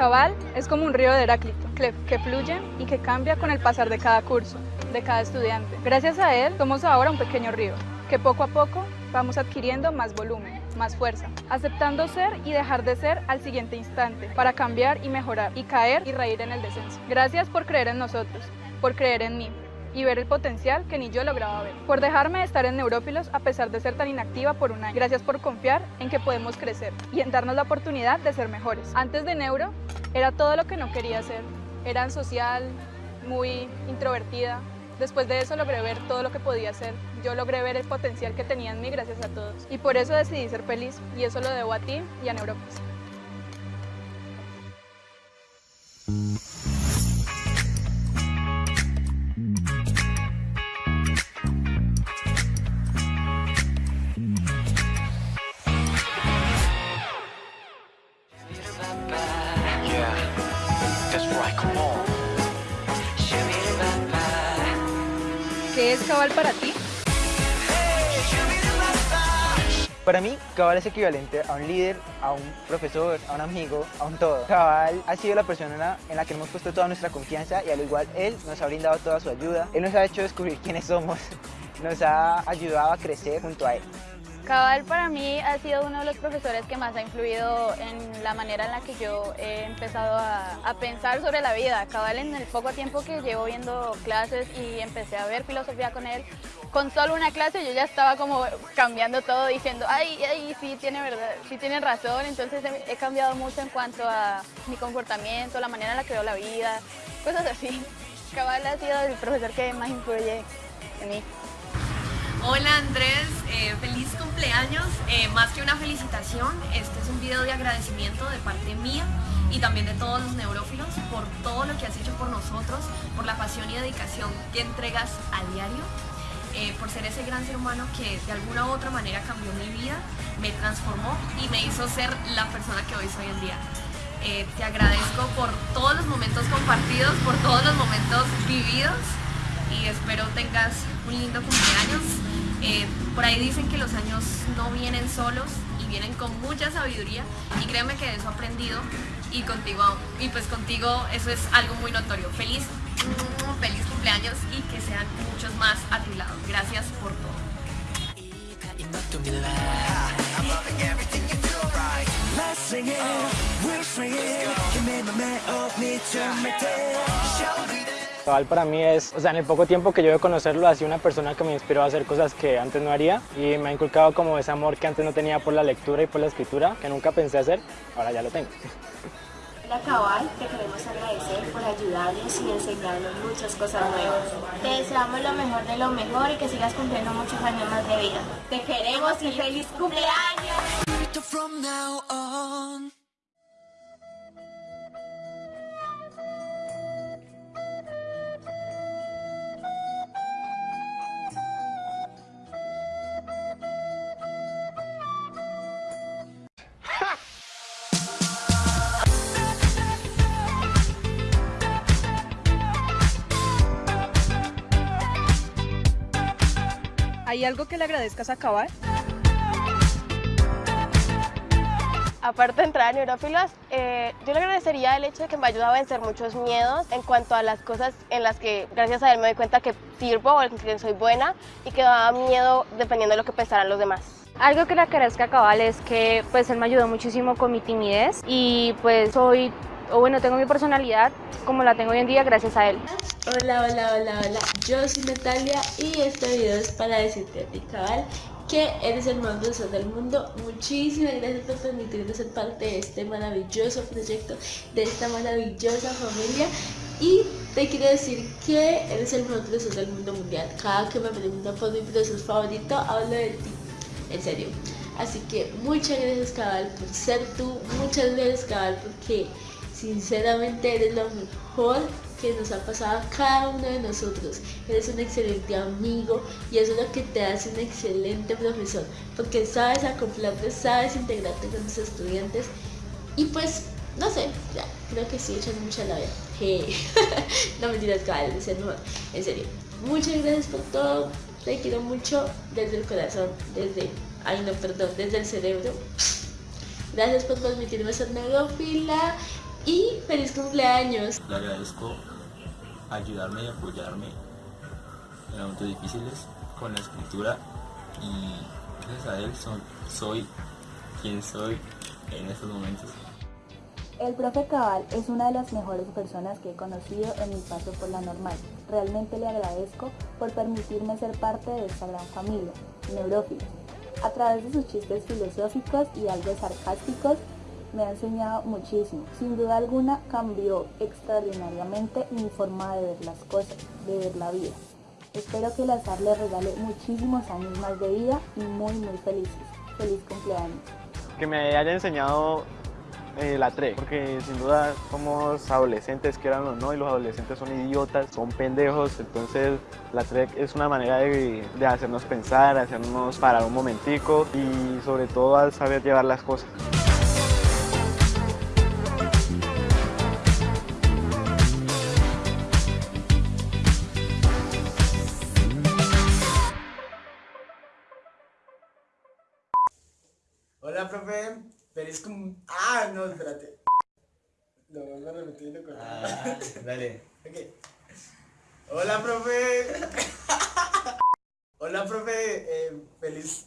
Cabal es como un río de Heráclito, que, fluye y que cambia con el pasar de cada curso, de cada estudiante. Gracias a él somos ahora un pequeño río, que poco a poco vamos adquiriendo más volumen, más fuerza, aceptando ser y dejar de ser al siguiente instante, para cambiar y mejorar, y caer y reír en el descenso. Gracias por creer en nosotros, por creer en mí, y ver el potencial que ni yo lograba ver. Por dejarme estar en Neurófilos a pesar de ser tan inactiva por un año. Gracias por confiar en que podemos crecer y en darnos la oportunidad de ser mejores. Antes de Neuro era todo lo que no quería ser. Era social, muy introvertida. Después de eso logré ver todo lo que podía hacer. Yo logré ver el potencial que tenía en mí gracias a todos. Y por eso decidí ser feliz y eso lo debo a ti y a Neurófilos. Cabal para ti? Para mí, Cabal es equivalente a un líder, a un profesor, a un amigo, a un todo. Cabal ha sido la persona en la que hemos puesto toda nuestra confianza y al igual él nos ha brindado toda su ayuda. Él nos ha hecho descubrir quiénes somos, nos ha ayudado a crecer junto a él. Cabal para mí ha sido uno de los profesores que más ha influido en la manera en la que yo he empezado a, pensar sobre la vida. Cabal en el poco tiempo que llevo viendo clases y empecé a ver filosofía con él, con solo una clase yo ya estaba como cambiando todo diciendo, ay, ay, sí tiene verdad, sí tiene razón, entonces he, cambiado mucho en cuanto a mi comportamiento, la manera en la que veo la vida, cosas así. Cabal ha sido el profesor que más influye en mí. Hola Andrés, eh, feliz cumpleaños. Eh, más que una felicitación, este es un video de agradecimiento de parte mía y también de todos los neurófilos por todo lo que has hecho por nosotros, por la pasión y dedicación que entregas a diario, eh, por ser ese gran ser humano que de alguna u otra manera cambió mi vida, me transformó y me hizo ser la persona que hoy soy en día. Eh, te agradezco por todos los momentos compartidos, por todos los momentos vividos y espero tengas un lindo cumpleaños. Eh, por ahí dicen que los años no vienen solos y vienen con mucha sabiduría y créeme que de eso he aprendido y contigo, y pues contigo eso es algo muy notorio. Feliz, mm, feliz cumpleaños y que sean muchos más a tu lado. Gracias por todo. Cabal para mí es, o sea, en el poco tiempo que yo de conocerlo, ha sido una persona que me inspiró a hacer cosas que antes no haría y me ha inculcado como ese amor que antes no tenía por la lectura y por la escritura, que nunca pensé hacer, ahora ya lo tengo. La Cabal, te queremos agradecer por ayudarnos y enseñarnos muchas cosas nuevas. Te deseamos lo mejor de lo mejor y que sigas cumpliendo muchos años más de vida. Te queremos y feliz cumpleaños. ¿Hay algo que le agradezcas a Cabal? Aparte de entrar a Neurófilos, eh, yo le agradecería el hecho de que me ayudaba a vencer muchos miedos en cuanto a las cosas en las que gracias a él me doy cuenta que sirvo o que soy buena y que daba miedo dependiendo de lo que pensaran los demás. Algo que le agradezca a Cabal es que pues él me ayudó muchísimo con mi timidez y pues soy, o bueno, tengo mi personalidad como la tengo hoy en día gracias a él. Hola, hola, hola, hola, yo soy Natalia y este video es para decirte a ti, cabal, que eres el más profesor del mundo. Muchísimas gracias por permitirme ser parte de este maravilloso proyecto, de esta maravillosa familia. Y te quiero decir que eres el mejor profesor del mundo mundial. Cada que me preguntan por mi profesor favorito, hablo de ti. En serio. Así que muchas gracias, cabal, por ser tú. Muchas gracias, cabal, porque sinceramente eres lo mejor que nos ha pasado a cada uno de nosotros. Eres un excelente amigo y eso es lo que te hace un excelente profesor, porque sabes acoplarte, sabes integrarte con tus estudiantes y pues, no sé, ya, creo que sí echan mucha labia. Hey. no mentiras, cabal, es el mejor, en serio. Muchas gracias por todo, te quiero mucho desde el corazón, desde, ay no, perdón, desde el cerebro. Gracias por permitirme ser neurofila y ¡Feliz cumpleaños! Le agradezco ayudarme y apoyarme en momentos difíciles con la escritura y gracias a él son, soy quien soy en estos momentos. El profe Cabal es una de las mejores personas que he conocido en mi paso por la normal. Realmente le agradezco por permitirme ser parte de esta gran familia, Neurófilos. A través de sus chistes filosóficos y algo sarcásticos, me ha enseñado muchísimo. Sin duda alguna cambió extraordinariamente mi forma de ver las cosas, de ver la vida. Espero que el azar le regale muchísimos años más de vida y muy muy felices. Feliz cumpleaños. Que me haya enseñado eh, la TRE, porque sin duda somos adolescentes, que eran o no, y los adolescentes son idiotas, son pendejos, entonces la TRE es una manera de, de hacernos pensar, hacernos parar un momentico y sobre todo al saber llevar las cosas. Profe. Feliz cum... Ah, no, espérate. Lo repetir y lo corto. Ah, dale. Ok. Hola, profe. Hola, profe. Eh, feliz...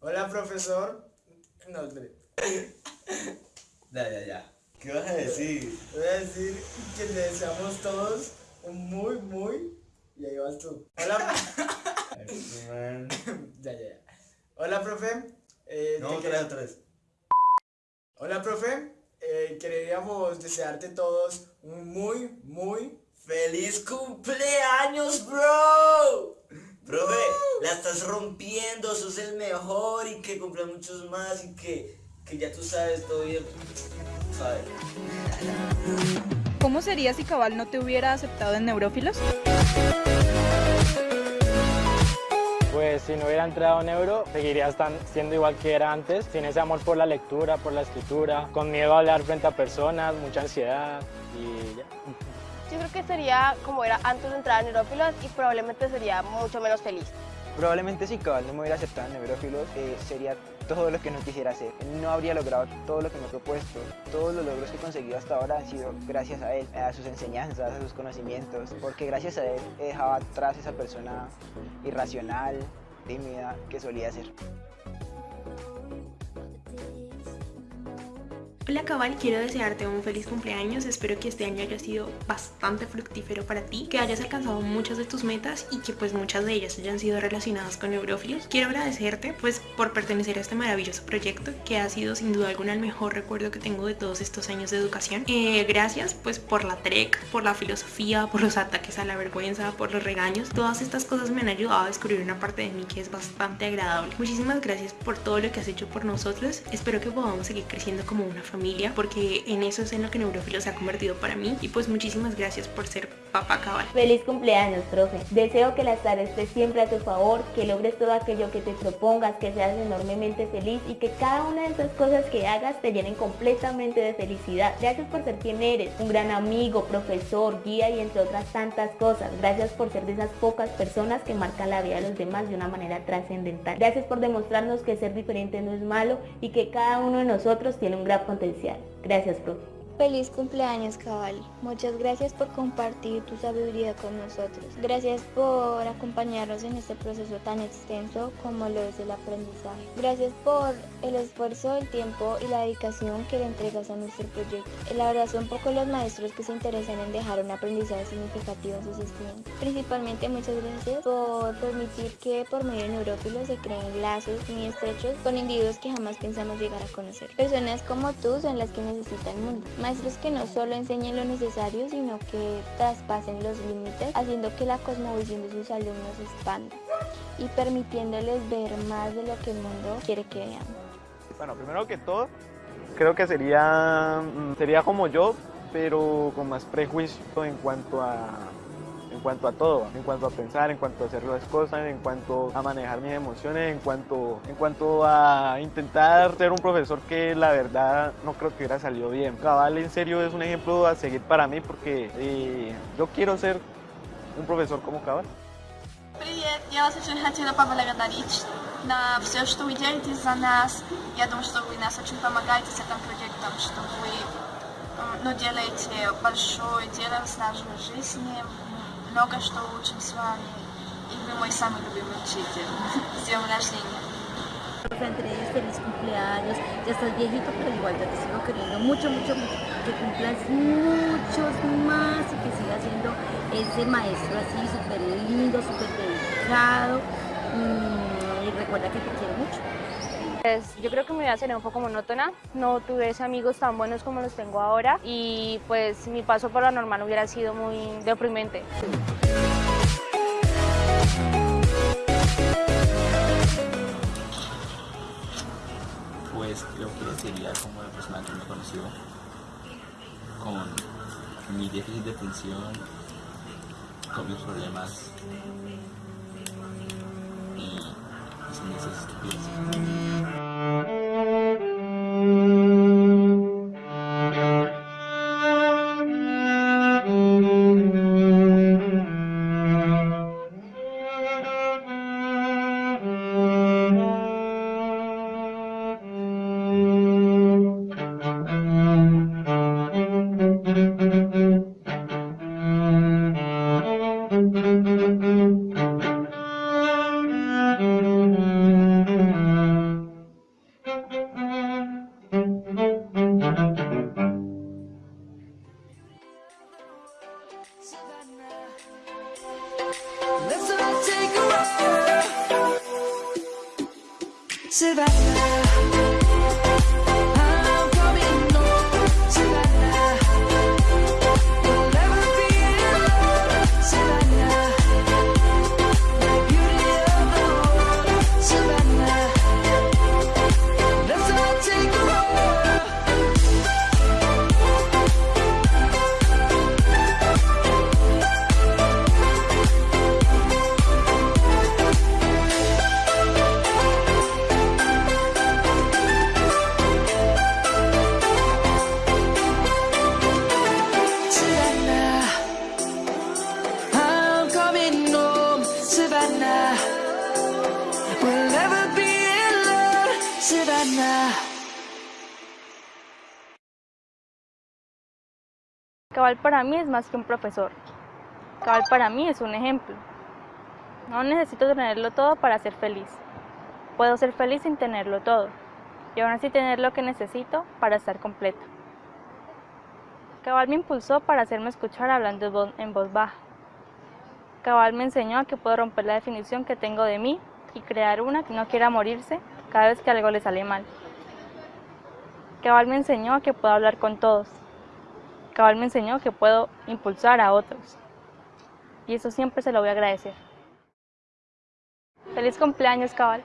Hola, profesor. No, espérate. Ya, ya, ya. ¿Qué vas a decir? Voy a decir que le deseamos todos un muy, muy... Y ahí vas tú. Hola... Ya, ya, ya. Hola, profe. Eh, No, otra vez, otra vez. Hola, profe. Eh, queríamos desearte todos un muy, muy ¡Feliz cumpleaños, bro! Profe, la estás rompiendo, sos el mejor y que cumplan muchos más y que, que ya tú sabes todo bien. ¿Sabes? ¿Cómo sería si Cabal no te hubiera aceptado en Neurófilos? Pues si no hubiera entrado en Euro, seguiría siendo igual que era antes, sin ese amor por la lectura, por la escritura, con miedo a hablar frente a personas, mucha ansiedad y ya. Yo creo que sería como era antes de entrar a Neurófilos y probablemente sería mucho menos feliz. Probablemente si Cabal no me hubiera aceptado en Neurófilos, eh, sería todo lo que no quisiera hacer. No habría logrado todo lo que me he propuesto. Todos los logros que he conseguido hasta ahora han sido gracias a él, a sus enseñanzas, a sus conocimientos, porque gracias a él he dejado atrás esa persona irracional, tímida que solía ser. Hola Cabal, quiero desearte un feliz cumpleaños, espero que este año haya sido bastante fructífero para ti, que hayas alcanzado muchas de tus metas y que pues muchas de ellas hayan sido relacionadas con Neurófilos. Quiero agradecerte pues por pertenecer a este maravilloso proyecto que ha sido sin duda alguna el mejor recuerdo que tengo de todos estos años de educación. Eh, gracias pues por la TREC, por la filosofía, por los ataques a la vergüenza, por los regaños, todas estas cosas me han ayudado a descubrir una parte de mí que es bastante agradable. Muchísimas gracias por todo lo que has hecho por nosotros, espero que podamos seguir creciendo como una familia porque en eso es en lo que Neurofilo se ha convertido para mí y pues muchísimas gracias por ser papá cabal. Feliz cumpleaños, profe. Deseo que la SAR esté siempre a tu favor, que logres todo aquello que te propongas, que seas enormemente feliz y que cada una de esas cosas que hagas te llenen completamente de felicidad. Gracias por ser quien eres, un gran amigo, profesor, guía y entre otras tantas cosas. Gracias por ser de esas pocas personas que marcan la vida de los demás de una manera trascendental. Gracias por demostrarnos que ser diferente no es malo y que cada uno de nosotros tiene un gran potencial. Gracias, profe. Feliz cumpleaños, Cabal. Muchas gracias por compartir tu sabiduría con nosotros. Gracias por acompañarnos en este proceso tan extenso como lo es el aprendizaje. Gracias por el esfuerzo, el tiempo y la dedicación que le entregas a nuestro proyecto. La verdad son pocos los maestros que se interesan en dejar un aprendizaje significativo a sus estudiantes. Principalmente muchas gracias por permitir que por medio de Neurófilos se creen lazos muy estrechos con individuos que jamás pensamos llegar a conocer. Personas como tú son las que necesita el mundo. Maestros que no solo enseñen lo necesario, sino que traspasen los límites, haciendo que la cosmovisión de sus alumnos se expanda y permitiéndoles ver más de lo que el mundo quiere que vean. Bueno, primero que todo, creo que sería, mm, sería como yo, pero con más prejuicio en cuanto a cuanto a todo, en cuanto a pensar, en cuanto a hacer las cosas, en cuanto a manejar mis emociones, en cuanto, en cuanto a intentar ser un profesor que la verdad no creo que hubiera salido bien. Cabal en serio es un ejemplo a seguir para mí porque eh, yo quiero ser un profesor como Cabal. Привет, я вас очень хотела поблагодарить на все, что вы делаете за нас. Я думаю, что вы нас очень помогаете с этим проектом, что вы но делаете большое дело с нашей жизнью. Много что учим с вами. И вы мой самый любимый учитель. С днем рождения. Profe Andrés, feliz cumpleaños. Ya estás viejito, pero igual ya te sigo queriendo mucho, mucho, mucho. Que cumplas muchos más y que sigas siendo ese maestro así, súper lindo, súper dedicado. Mm, y recuerda que te quiero mucho. Pues yo creo que mi vida sería un poco monótona, no tuve amigos tan buenos como los tengo ahora y pues mi paso por lo normal hubiera sido muy deprimente. Pues creo que sería como la persona que me conoció con mi déficit de atención, con mis problemas mis estupideces. Let's all take a ride. Savannah. Savannah. Cabal para mí es más que un profesor. Cabal para mí es un ejemplo. No necesito tenerlo todo para ser feliz. Puedo ser feliz sin tenerlo todo y aún así tener lo que necesito para estar completa. Cabal me impulsó para hacerme escuchar hablando en voz baja. Cabal me enseñó a que puedo romper la definición que tengo de mí y crear una que no quiera morirse cada vez que algo le sale mal. Cabal me enseñó que puedo hablar con todos. Cabal me enseñó que puedo impulsar a otros. Y eso siempre se lo voy a agradecer. Feliz cumpleaños, Cabal.